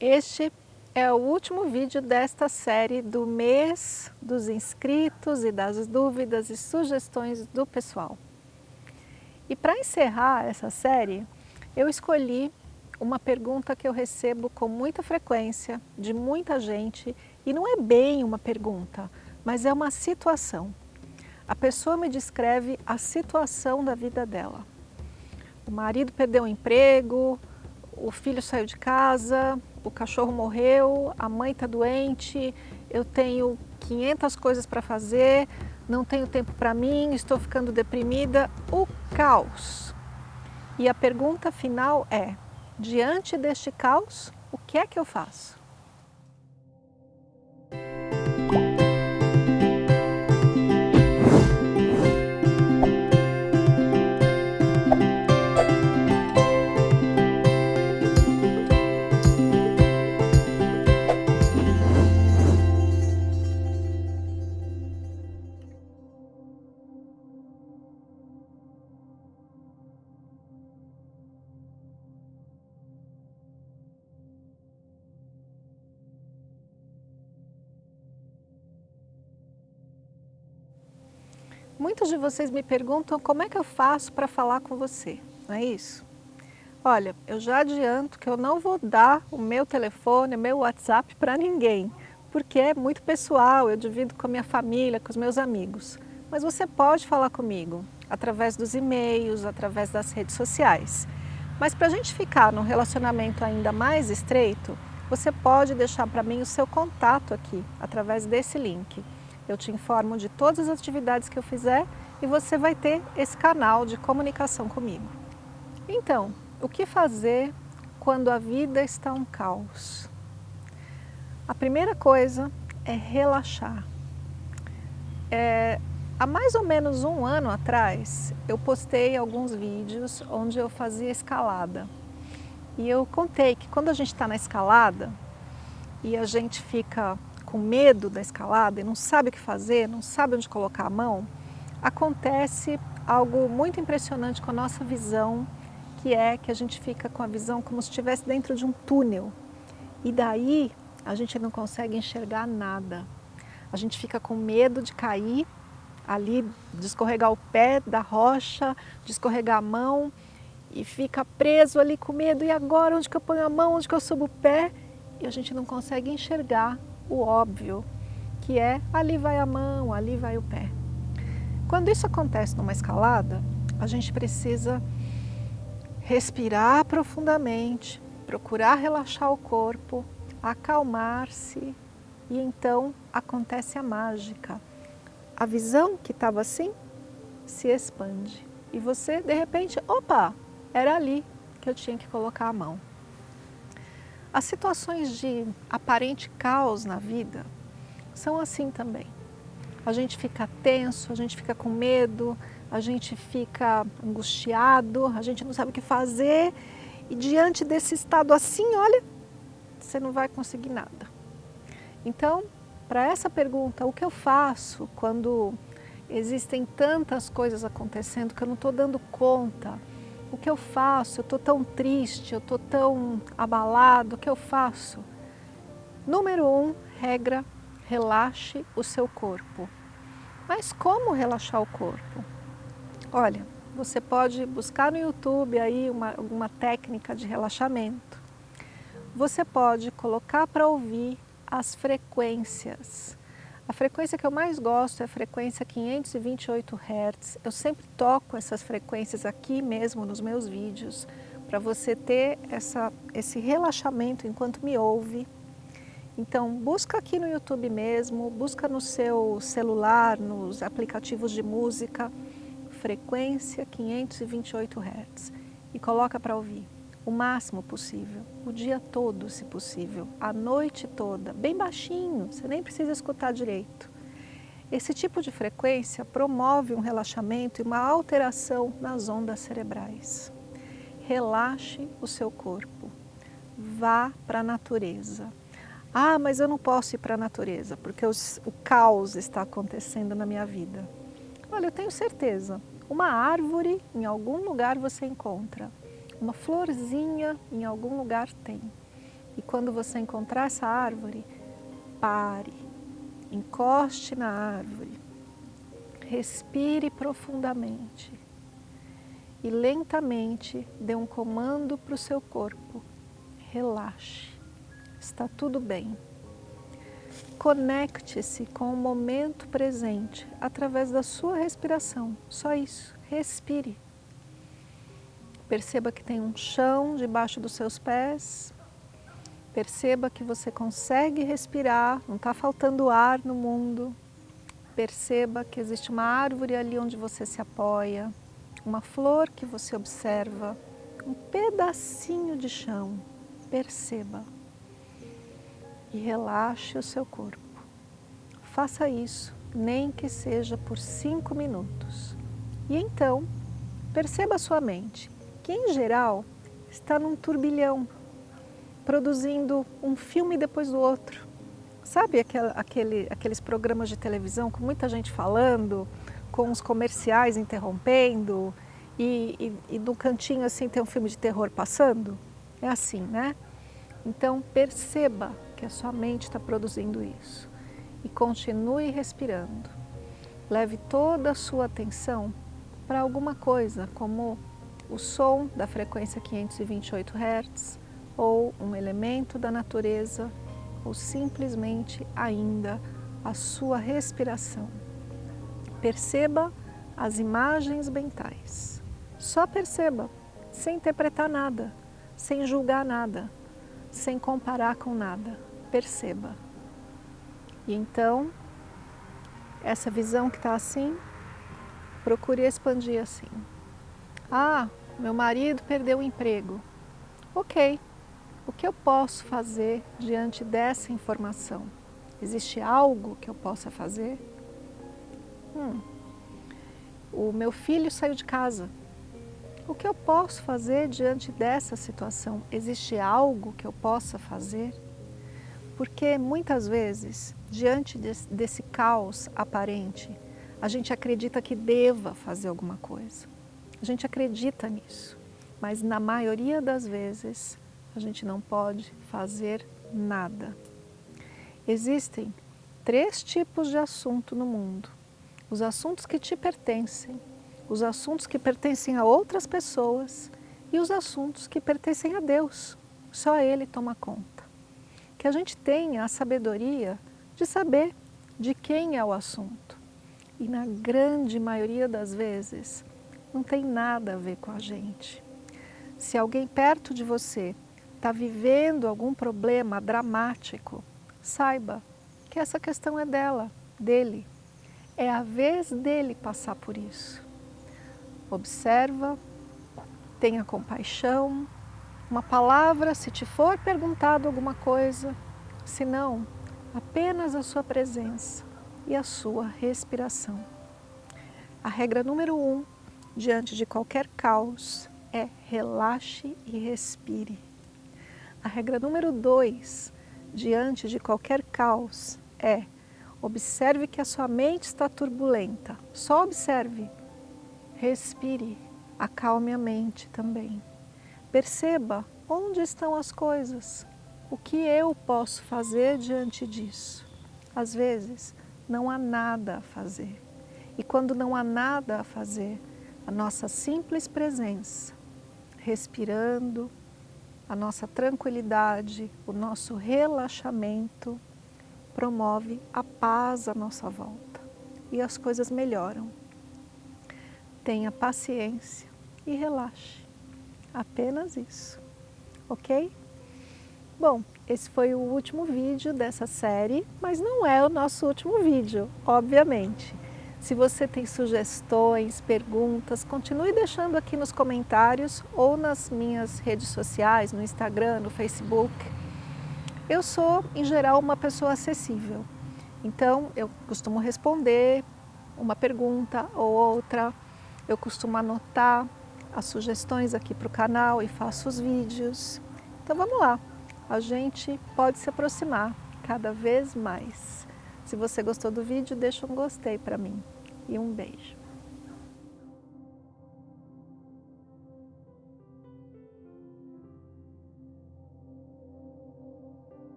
Este é o último vídeo desta série do mês dos inscritos e das dúvidas e sugestões do pessoal. E para encerrar essa série, eu escolhi uma pergunta que eu recebo com muita frequência de muita gente e não é bem uma pergunta, mas é uma situação. A pessoa me descreve a situação da vida dela. O marido perdeu o emprego, o filho saiu de casa, o cachorro morreu, a mãe está doente, eu tenho 500 coisas para fazer, não tenho tempo para mim, estou ficando deprimida, o caos. E a pergunta final é, diante deste caos, o que é que eu faço? Muitos de vocês me perguntam como é que eu faço para falar com você, não é isso? Olha, eu já adianto que eu não vou dar o meu telefone, o meu WhatsApp para ninguém, porque é muito pessoal, eu divido com a minha família, com os meus amigos. Mas você pode falar comigo através dos e-mails, através das redes sociais. Mas para a gente ficar num relacionamento ainda mais estreito, você pode deixar para mim o seu contato aqui, através desse link. Eu te informo de todas as atividades que eu fizer e você vai ter esse canal de comunicação comigo. Então, o que fazer quando a vida está um caos? A primeira coisa é relaxar. É, há mais ou menos um ano atrás, eu postei alguns vídeos onde eu fazia escalada. E eu contei que quando a gente está na escalada e a gente fica com medo da escalada e não sabe o que fazer, não sabe onde colocar a mão, acontece algo muito impressionante com a nossa visão, que é que a gente fica com a visão como se estivesse dentro de um túnel. E daí a gente não consegue enxergar nada. A gente fica com medo de cair ali, de escorregar o pé da rocha, de escorregar a mão e fica preso ali com medo. E agora onde que eu ponho a mão, onde que eu subo o pé? E a gente não consegue enxergar o óbvio, que é ali vai a mão, ali vai o pé. Quando isso acontece numa escalada, a gente precisa respirar profundamente, procurar relaxar o corpo, acalmar-se e então acontece a mágica. A visão que estava assim se expande e você de repente, opa, era ali que eu tinha que colocar a mão. As situações de aparente caos na vida são assim também. A gente fica tenso, a gente fica com medo, a gente fica angustiado, a gente não sabe o que fazer e diante desse estado assim, olha, você não vai conseguir nada. Então, para essa pergunta, o que eu faço quando existem tantas coisas acontecendo que eu não estou dando conta o que eu faço? Eu estou tão triste, eu estou tão abalado, o que eu faço? Número um, regra, relaxe o seu corpo. Mas como relaxar o corpo? Olha, você pode buscar no YouTube aí uma, uma técnica de relaxamento. Você pode colocar para ouvir as frequências a frequência que eu mais gosto é a frequência 528 Hz. Eu sempre toco essas frequências aqui mesmo nos meus vídeos, para você ter essa, esse relaxamento enquanto me ouve. Então, busca aqui no YouTube mesmo, busca no seu celular, nos aplicativos de música, frequência 528 Hz e coloca para ouvir o máximo possível, o dia todo, se possível, a noite toda, bem baixinho, você nem precisa escutar direito. Esse tipo de frequência promove um relaxamento e uma alteração nas ondas cerebrais. Relaxe o seu corpo, vá para a natureza. Ah, mas eu não posso ir para a natureza, porque os, o caos está acontecendo na minha vida. Olha, eu tenho certeza, uma árvore em algum lugar você encontra uma florzinha em algum lugar tem. E quando você encontrar essa árvore, pare, encoste na árvore, respire profundamente e lentamente dê um comando para o seu corpo. Relaxe, está tudo bem. Conecte-se com o momento presente através da sua respiração, só isso, respire. Perceba que tem um chão debaixo dos seus pés, perceba que você consegue respirar, não está faltando ar no mundo. Perceba que existe uma árvore ali onde você se apoia, uma flor que você observa, um pedacinho de chão, perceba e relaxe o seu corpo. Faça isso, nem que seja por cinco minutos. E então, perceba a sua mente, que em geral está num turbilhão, produzindo um filme depois do outro. Sabe aquele, aquele, aqueles programas de televisão com muita gente falando, com os comerciais interrompendo e, e, e no cantinho assim tem um filme de terror passando? É assim, né? Então perceba que a sua mente está produzindo isso e continue respirando. Leve toda a sua atenção para alguma coisa, como o som da frequência 528 Hz, ou um elemento da natureza, ou simplesmente ainda a sua respiração. Perceba as imagens mentais. Só perceba, sem interpretar nada, sem julgar nada, sem comparar com nada. Perceba. E então, essa visão que está assim, procure expandir assim. Ah, meu marido perdeu o emprego. Ok, o que eu posso fazer diante dessa informação? Existe algo que eu possa fazer? Hum, o meu filho saiu de casa. O que eu posso fazer diante dessa situação? Existe algo que eu possa fazer? Porque muitas vezes, diante desse, desse caos aparente, a gente acredita que deva fazer alguma coisa. A gente acredita nisso, mas na maioria das vezes a gente não pode fazer nada. Existem três tipos de assunto no mundo os assuntos que te pertencem, os assuntos que pertencem a outras pessoas e os assuntos que pertencem a Deus. Só Ele toma conta. Que a gente tenha a sabedoria de saber de quem é o assunto. E na grande maioria das vezes, não tem nada a ver com a gente. Se alguém perto de você está vivendo algum problema dramático, saiba que essa questão é dela, dele, é a vez dele passar por isso. Observa, tenha compaixão, uma palavra se te for perguntado alguma coisa, se não, apenas a sua presença e a sua respiração. A regra número um, diante de qualquer caos, é relaxe e respire. A regra número dois, diante de qualquer caos, é Observe que a sua mente está turbulenta. Só observe. Respire. Acalme a mente também. Perceba onde estão as coisas. O que eu posso fazer diante disso? Às vezes, não há nada a fazer. E quando não há nada a fazer, a nossa simples presença, respirando, a nossa tranquilidade, o nosso relaxamento, promove a paz à nossa volta e as coisas melhoram. Tenha paciência e relaxe. Apenas isso, ok? Bom, esse foi o último vídeo dessa série, mas não é o nosso último vídeo, obviamente. Se você tem sugestões, perguntas, continue deixando aqui nos comentários ou nas minhas redes sociais, no Instagram, no Facebook. Eu sou, em geral, uma pessoa acessível. Então, eu costumo responder uma pergunta ou outra, eu costumo anotar as sugestões aqui para o canal e faço os vídeos. Então vamos lá, a gente pode se aproximar cada vez mais. Se você gostou do vídeo, deixa um gostei para mim e um beijo.